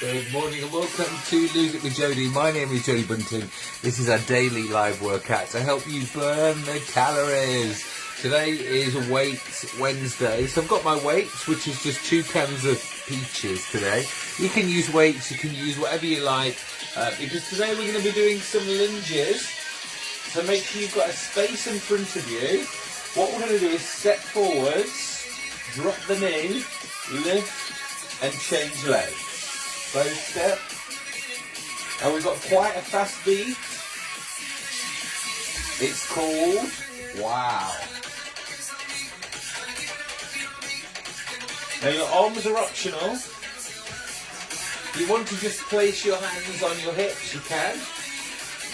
Good morning and welcome to Lose It with Jody. My name is Jody Bunting. This is our daily live workout to help you burn the calories. Today is Weights Wednesday, so I've got my weights, which is just two cans of peaches today. You can use weights, you can use whatever you like, uh, because today we're going to be doing some lunges. So make sure you've got a space in front of you. What we're going to do is step forwards, drop the knee, lift and change legs both uh, step. And we've got quite a fast beat. It's called Wow. Now your arms are optional. If you want to just place your hands on your hips, you can.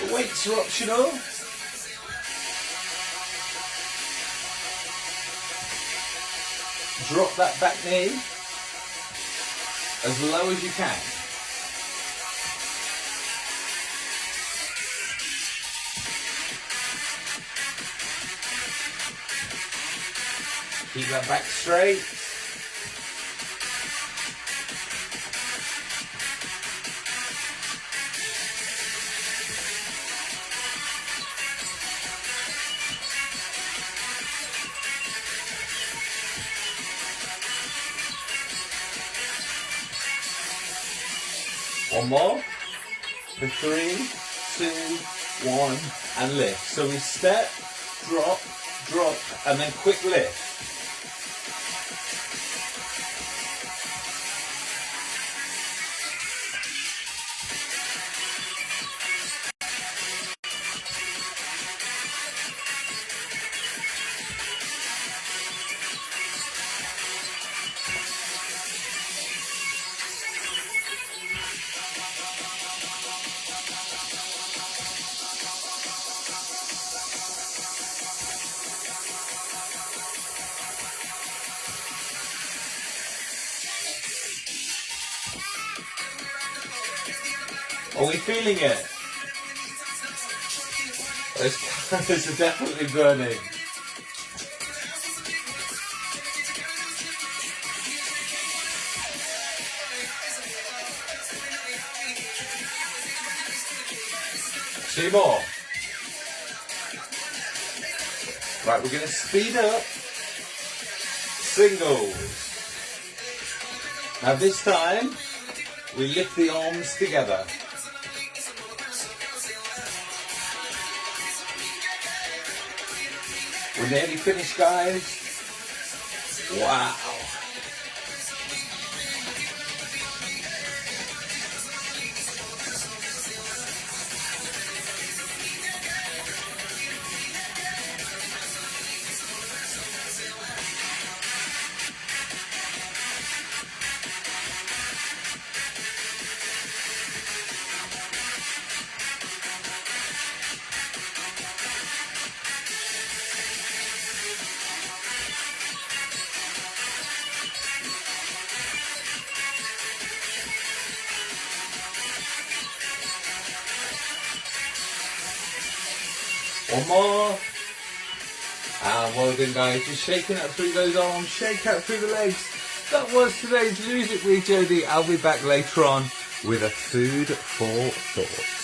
The weights are optional. Drop that back knee as low as you can. Keep that back straight. One more. For three, two, one, and lift. So we step, drop, drop, and then quick lift. Are we feeling it? Those calories are definitely burning. Two more. Right, we're going to speed up. Singles. Now this time, we lift the arms together. We're nearly finished, guys. Wow. One more. And well done guys, just shaking out through those arms, shake out through the legs. That was today's It with Jody. I'll be back later on with a food for thought.